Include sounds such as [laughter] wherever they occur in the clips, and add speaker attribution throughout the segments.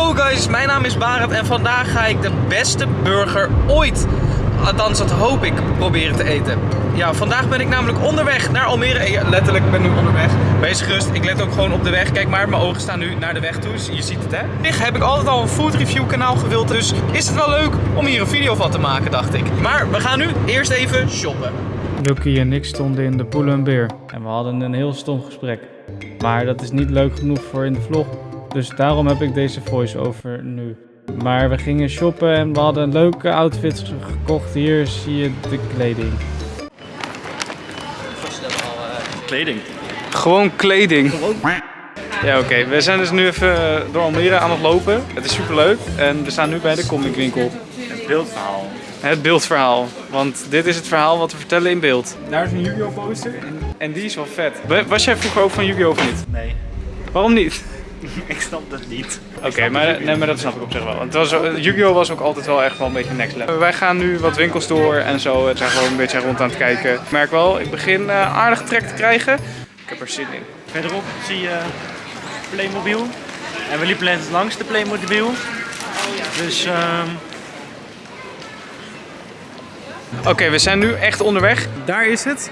Speaker 1: Yo guys, mijn naam is Barend en vandaag ga ik de beste burger ooit, althans dat hoop ik, proberen te eten. Ja, vandaag ben ik namelijk onderweg naar Almere. Ja, letterlijk, ik ben nu onderweg. Wees gerust, ik let ook gewoon op de weg. Kijk maar, mijn ogen staan nu naar de weg toe, dus je ziet het hè. Zich heb ik altijd al een food review kanaal gewild, dus is het wel leuk om hier een video van te maken, dacht ik. Maar we gaan nu eerst even shoppen.
Speaker 2: Lucky en ik stonden in de Poel Beer en we hadden een heel stom gesprek. Maar dat is niet leuk genoeg voor in de vlog, dus daarom heb ik deze voice-over nu. Maar we gingen shoppen en we hadden leuke outfits gekocht. Hier zie je de kleding.
Speaker 3: Kleding.
Speaker 1: Gewoon kleding. Ja, oké. We zijn dus nu even door Almere aan het lopen. Het is super leuk en we staan nu bij de comicwinkel.
Speaker 3: Het beeldverhaal.
Speaker 1: Het beeldverhaal. Want dit is het verhaal wat we vertellen in beeld. Daar is een Yu-Gi-Oh poster en, en die is wel vet. Wa- Was jij vroeger ook van Yu-Gi-Oh of niet?
Speaker 3: Nee,
Speaker 1: Waarom niet? [laughs]
Speaker 3: ik snap dat niet.
Speaker 1: Oké, maar, nee, maar dat snap ik op zich wel. Want het was, eh, Yu-Gi-Oh was ook altijd wel echt wel een beetje next level. Wij gaan nu wat winkels door en zo. We zijn gewoon een beetje rond aan het kijken. Ik merk wel, ik begin eh, aardig trek te krijgen. Ik heb er zin in.
Speaker 3: Verderop zie je Playmobil. En we liepen net langs de Playmobil. Dus ehm
Speaker 1: Oké, we zijn nu echt onderweg. Daar is het.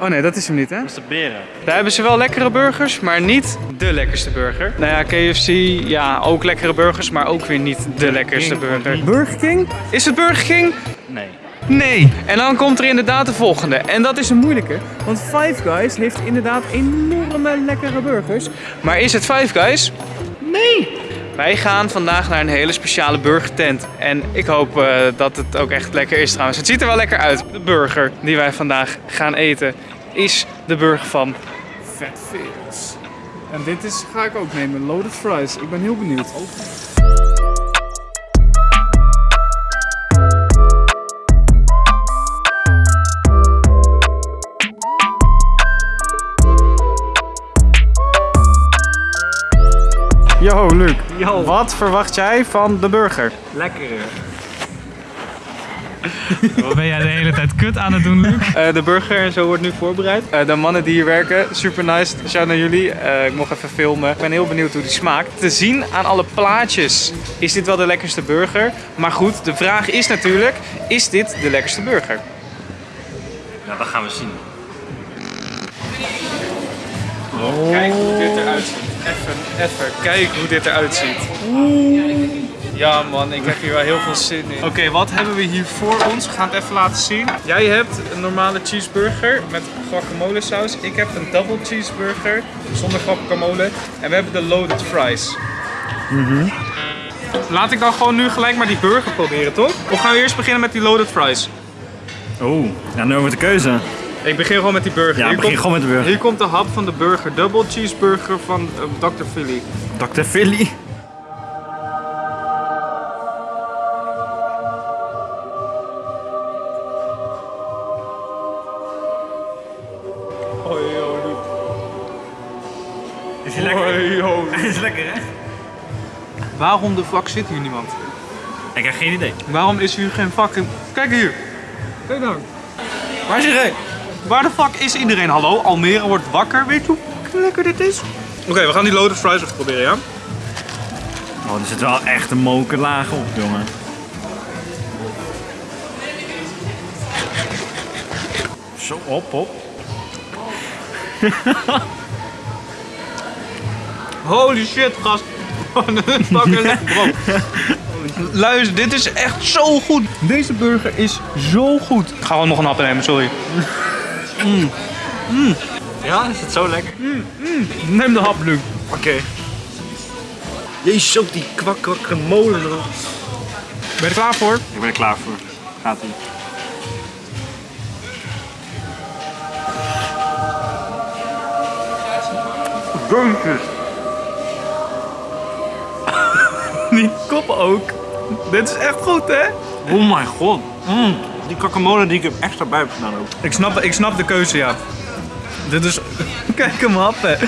Speaker 1: Oh nee, dat is hem niet hè?
Speaker 3: dat is de beren.
Speaker 1: Daar hebben ze wel lekkere burgers, maar niet de lekkerste burger. Nou ja, KFC, ja, ook lekkere burgers, maar ook weer niet de lekkerste burger. Burger King? Is het Burger King?
Speaker 3: Nee.
Speaker 1: Nee. En dan komt er inderdaad de volgende. En dat is een moeilijke. Want Five Guys heeft inderdaad enorme lekkere burgers. Maar is het Five Guys? Nee. Wij gaan vandaag naar een hele speciale burgertent. En ik hoop eh, dat het ook echt lekker is trouwens. Het ziet er wel lekker uit. De burger die wij vandaag gaan eten is de burger van Fat Fields. En dit is, ga ik ook nemen. Loaded fries. Ik ben heel benieuwd. Yo, Luc.
Speaker 3: Yo.
Speaker 1: Wat verwacht jij van de burger?
Speaker 3: Lekker. [laughs]
Speaker 2: Wat ben jij de hele tijd kut aan het doen, Luc?
Speaker 1: Eh, de burger en zo wordt nu voorbereid. Eh, de mannen die hier werken, super nice. Shout naar jullie. Eh, ik mocht even filmen. Ik ben heel benieuwd hoe die smaakt. Te zien aan alle plaatjes is dit wel de lekkerste burger. Maar goed, de vraag is natuurlijk, is dit de lekkerste burger?
Speaker 3: Ja, dat gaan we zien.
Speaker 1: Kijk hoe dit eruit ziet. Even, even. Kijk hoe dit eruit ziet. Ja man, ik heb hier wel heel veel zin in. Oké, wat hebben we hier voor ons? We gaan het even laten zien. Jij hebt een normale cheeseburger met guacamole saus. Ik heb een double cheeseburger zonder guacamole. En we hebben de loaded fries. Laat ik dan gewoon nu gelijk maar die burger proberen, toch? Of gaan we eerst beginnen met die loaded fries?
Speaker 3: Oeh, ja, nu over de keuze.
Speaker 1: Ik begin gewoon met die burger.
Speaker 3: Ja,
Speaker 1: Hier
Speaker 3: begin
Speaker 1: komt-
Speaker 3: gewoon met de burger.
Speaker 1: Hier komt de hap van de burger. Double cheeseburger van eh, Dr. Philly.
Speaker 3: Dr. Philly.
Speaker 1: Hoi.
Speaker 3: Is hij lekker?
Speaker 1: Hoi, [laughs]
Speaker 3: is lekker, hè?
Speaker 1: Waarom de fuck zit hier niemand?
Speaker 3: Ik heb geen idee.
Speaker 1: Waarom is hier geen fucking... Kijk hier. Kijk dan.
Speaker 3: Waar is hij?
Speaker 1: Waar de fuck is iedereen? Hallo, Almere wordt wakker. Weet je hoe lekker dit is? Oké, we gaan die loaded fries even proberen, ja?
Speaker 3: Oh, er zit wel echt een mokerlaag op, jongen. Zo, op, op. [laughs]
Speaker 1: Holy shit, gast. Is fucking [laughs] lekker brood. Luister, dit is echt zo goed. Deze burger is zo goed. Ik ga gewoon nog een hap nemen, sorry.
Speaker 3: Ja, is het zo lekker?
Speaker 1: Neem de hap, Luc.
Speaker 3: Oké. Jezus, ook die kwak kwak molen erop.
Speaker 1: Ben je er klaar voor?
Speaker 3: Ik ben er klaar voor. Gaat ie.
Speaker 1: Burgers. [laughs] Die kop ook. Dit is echt goed, hè?
Speaker 3: Oh mijn god. Mm. Die guacamole die ik er extra bij heb gedaan ook.
Speaker 1: Ik snap, ik snap de keuze, ja. Dit is... [laughs] Kijk hem happen.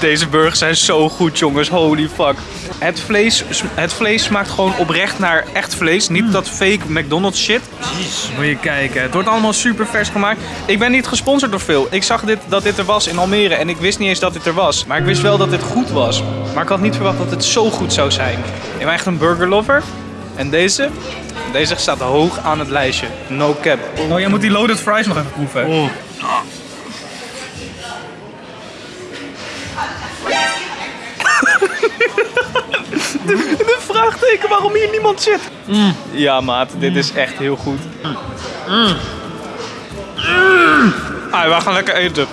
Speaker 1: Deze burgers zijn zo goed, jongens. Holy fuck. Het vlees, het vlees smaakt gewoon oprecht naar echt vlees. Niet dat fake McDonald's shit.
Speaker 3: Jeez.
Speaker 1: Moet je kijken. Het wordt allemaal super vers gemaakt. Ik ben niet gesponsord door veel. Ik zag dit, dat dit er was in Almere en ik wist niet eens dat dit er was. Maar ik wist wel dat dit goed was. Maar ik had niet verwacht dat het zo goed zou zijn. Ik ben echt een burgerlover. En deze? Deze staat hoog aan het lijstje. No cap. Oh, jij moet die loaded fries nog even proeven. [laughs] de, de vraagteken waarom hier niemand zit. Ja, maat, dit is echt heel goed. Ah, we gaan lekker eten.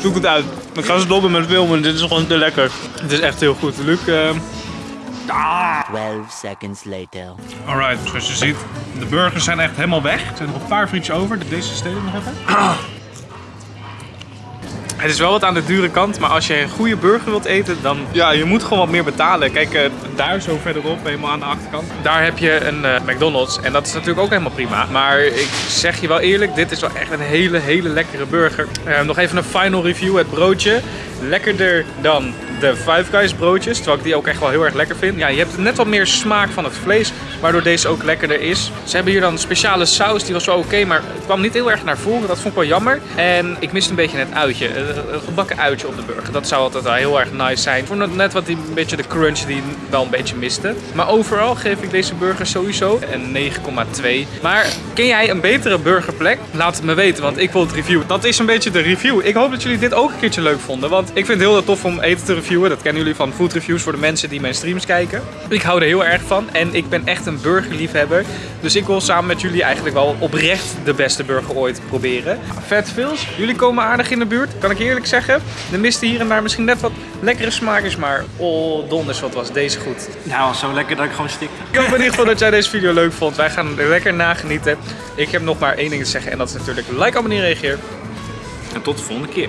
Speaker 1: Zoek het uit. Ik ga stoppen met filmen, dit is gewoon te lekker. Het is echt heel goed. Luc, eh,
Speaker 4: 12 seconds later.
Speaker 1: Alright, zoals je ziet, de burgers zijn echt helemaal weg. Er zijn nog een paar frietjes over. Deze steden nog even. [clears throat] Het is wel wat aan de dure kant, maar als je een goede burger wilt eten, dan ja, je moet gewoon wat meer betalen. Kijk, eh, daar zo verderop, helemaal aan de achterkant. Daar heb je een eh, McDonald's en dat is natuurlijk ook helemaal prima. Maar ik zeg je wel eerlijk, dit is wel echt een hele, hele lekkere burger. Eh, nog even een final review, het broodje. Lekkerder dan de Five Guys broodjes, terwijl ik die ook echt wel heel erg lekker vind. Ja, je hebt net wat meer smaak van het vlees, waardoor deze ook lekkerder is. Ze hebben hier dan een speciale saus, die was wel oké, maar het kwam niet heel erg naar voren. Dat vond ik wel jammer. En ik miste een beetje het uitje, eh, een gebakken uitje op de burger. Dat zou altijd wel heel erg nice zijn. Ik vond net wat die, een beetje de crunch die wel een beetje miste. Maar overal geef ik deze burger sowieso een 9,2. Maar ken jij een betere burgerplek? Laat het me weten, want ik wil het reviewen. Dat is een beetje de review. Ik hoop dat jullie dit ook een keertje leuk vonden, want ik vind het heel tof om eten te reviewen. Dat kennen jullie van food reviews voor de mensen die mijn streams kijken. Ik hou er heel erg van en ik ben echt een burgerliefhebber. Dus ik wil samen met jullie eigenlijk wel oprecht de beste burger ooit proberen. Vet Vils, jullie komen aardig in de buurt, kan ik eerlijk zeggen. Er miste hier en daar misschien net wat lekkere smaakjes, maar oh donders wat was deze goed.
Speaker 3: Nou, zo lekker dat ik gewoon stikte.
Speaker 1: Ik hoop in ieder geval dat jij deze video leuk vond. Wij gaan er lekker nagenieten. Ik heb nog maar één ding te zeggen en dat is natuurlijk like, abonneer, reageer.
Speaker 3: En tot de volgende keer.